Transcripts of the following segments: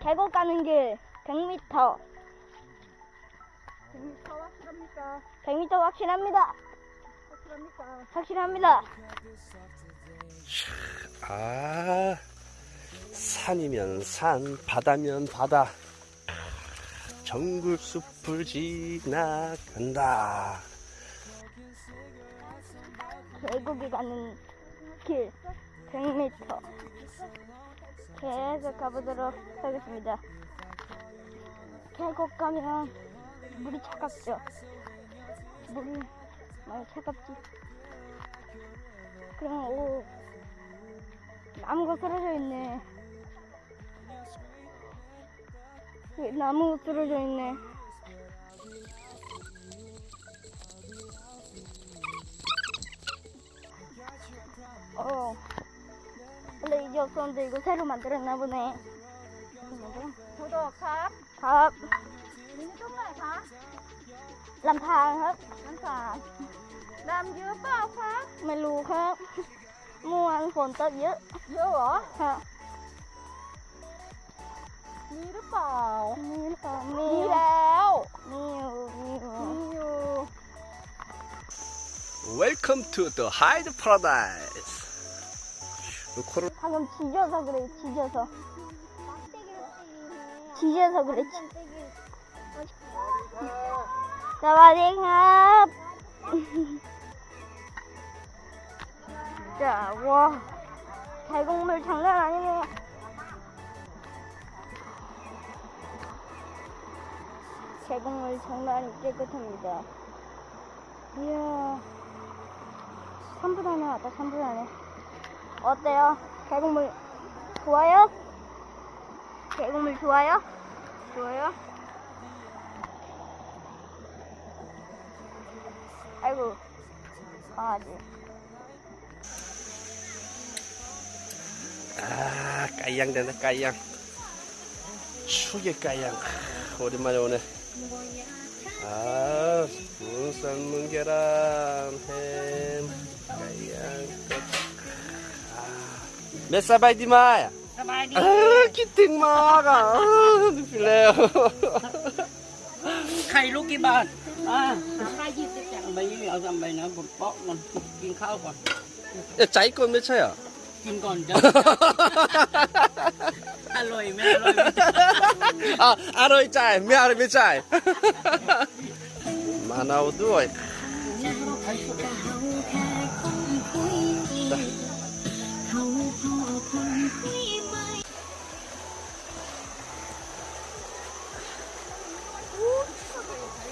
계곡 가는 길 100m. 100m 확실합니까? 100m 확실합니다. 확실합니까? 확실합니다. 아, 산이면 산, 바다면 바다. 정글 숲을 지나간다. 계곡에 가는 길 100m. 계속 가보도록 하겠습니다. 계곡 가면 물이 차갑죠. 물이 많이 차갑지. 그럼 오 나무가 쓰러져 있네. 나무가 쓰러져 있네. 어. 원래 이게 없었는데 이거 새로 만들었나 보네. 뭐죠? โทโดครับ ครับ มีนี่ต้องไหนคะ ลำพางครับ น้ำสามน้ำเยอะเปล่าคะ ไม่รู้ครับ เมื่อวานฝนตกเยอะ เยอะเหรอ ครับ มีหรือเปล่า มีหรือเปล่ามี มีแล้ว มีอยู่มีอยู่ มีอยู่ Welcome to the Hyde Paradise. 코로 방금 지져서 그래 지져서. 지져서 그래 지... 사와디캅 자, 와. 계곡물 장난 아니네. 계곡물 장난이 깨끗합니다. 이야. 3분 안에 왔다 3분 안에 어때요? 계곡물 좋아요? 계곡물 좋아요? 좋아요? 아이고 강아지 아, 까양 된다, 까양. 추게 까양. 아, 오랜만에 오네. 아, 문 삶은 계란, 햄, 까양, เบสบายดีไหมอะสบายดีคิดถึงมากอะเออดูสิแล้วไข่ลูกกี่บาทอ่าสามยี่สิบจ้ะใบยี่เอาสำมใบนะผมเปากมันกินข้าวก่อนจะใจก่อนไม่ใช่เหรอกินก่อนจ้ะอร่อยไหมอร่อยอะอร่อยใจไม่อร่อยไม่ใจมาเอาด้วย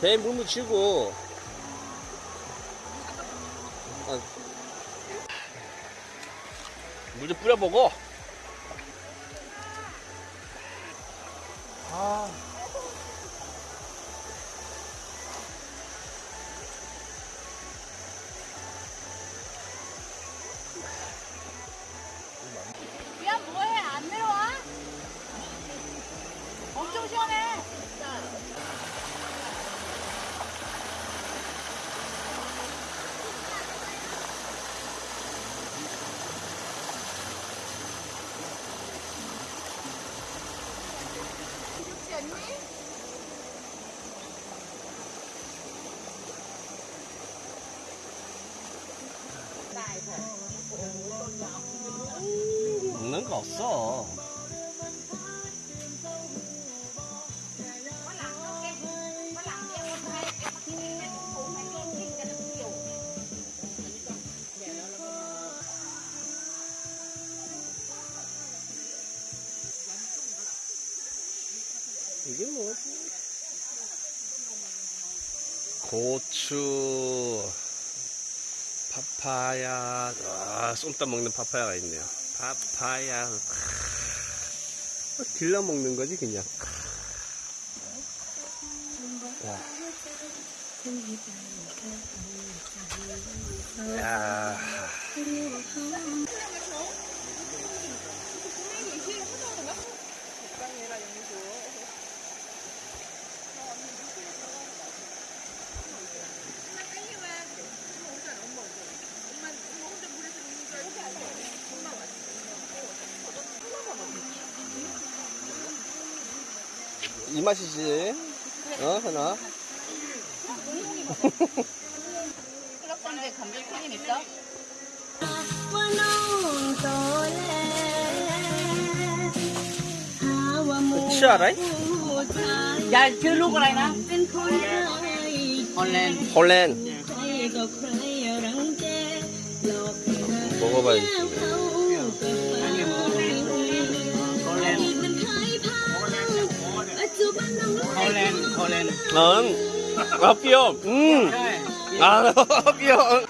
배에 물 묻히고 어. 물좀 뿌려보고 아. 없어 이게 뭐지? 고추, 파파야, 아, 쏨땀 먹는 파파야가 있네요. 파파야, 아, 길러 먹는 거지, 그냥. 야. 야. 이 맛이지. 어, 현아? 클럽선데 감별편님 있어? 치 알아? Đây nè Holland 홀랜. 먹어봐야지. 아. 음. 아, 삐엄.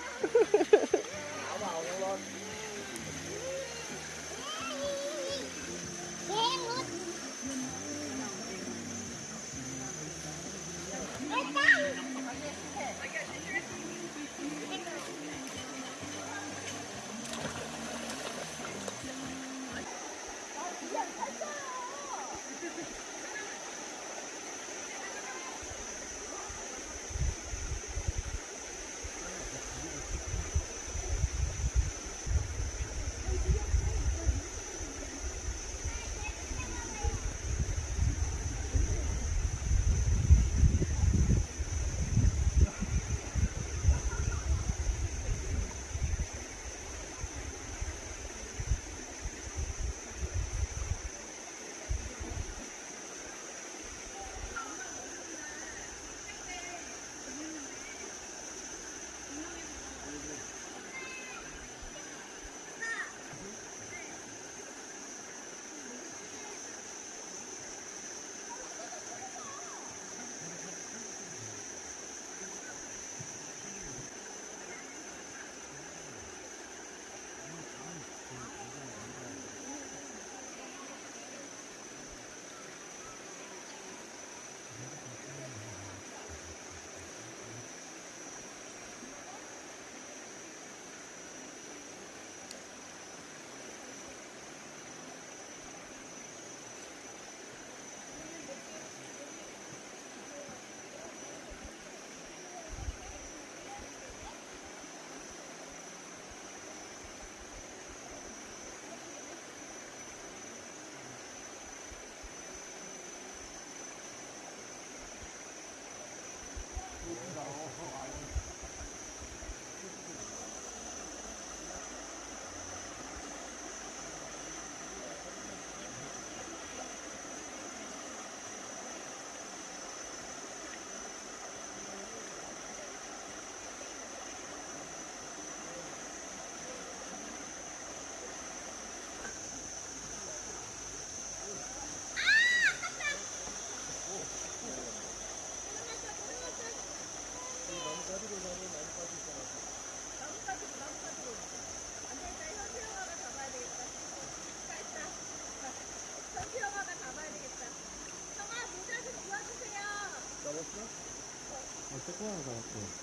어, 조그마한 거 같고.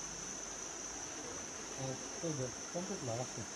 어, 또 이제 깜짝 나갔어.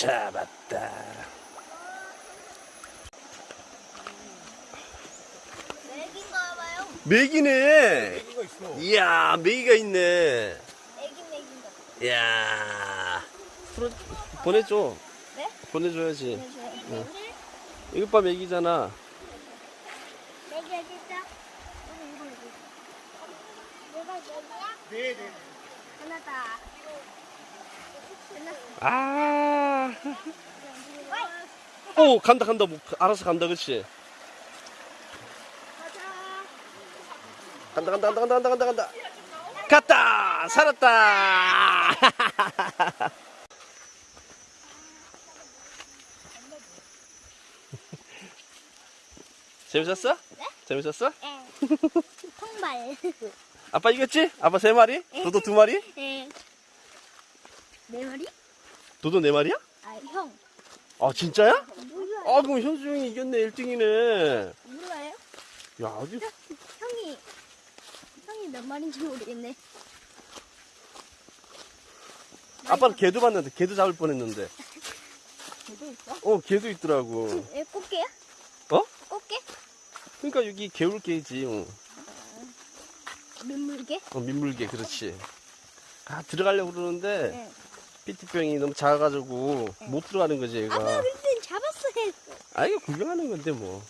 잡았다. 맥인가 봐요. 메기네. 이야, 메기가 있네. 이야. 풀어, 보내줘. 네? 보내줘야지. 보내줘요. 이것 봐, 맥이잖아. 여기 여기 있다. 이거 이거 이거. 내가 여기야? 네네. 하나다. 아. 오, 간다, 간다. 뭐, 알아서 간다, 그치? 가자. 간다, 간다, 간다, 간다, 간다, 간다. 갔다! 살았다! 재밌었어? 네? 재밌었어? 예. 통발. 아빠 이겼지? 아빠 세 마리? 도도 두 마리? 예. 네 마리? 도도 네 마리야? 아 형. 아, 진짜야? 몰라요. 아, 그럼 현수 형이 이겼네, 1등이네. 몰라요? 야, 아주. 형이 형이 몇 마리인지 모르겠네. 아빠는 개도 봤는데, 개도 잡을 뻔 했는데. 개도 있어? 어, 개도 있더라고. 예, 꽃게야? 어? 꽃게? 그러니까 여기 개울개지. 응. 민물개? 어, 민물개, 그렇지. 아, 들어가려고 그러는데, 네. 피티병이 너무 작아가지고, 못 들어가는 거지, 얘가. 아빠 근데 잡았어요. 아, 이거 구경하는 건데, 뭐.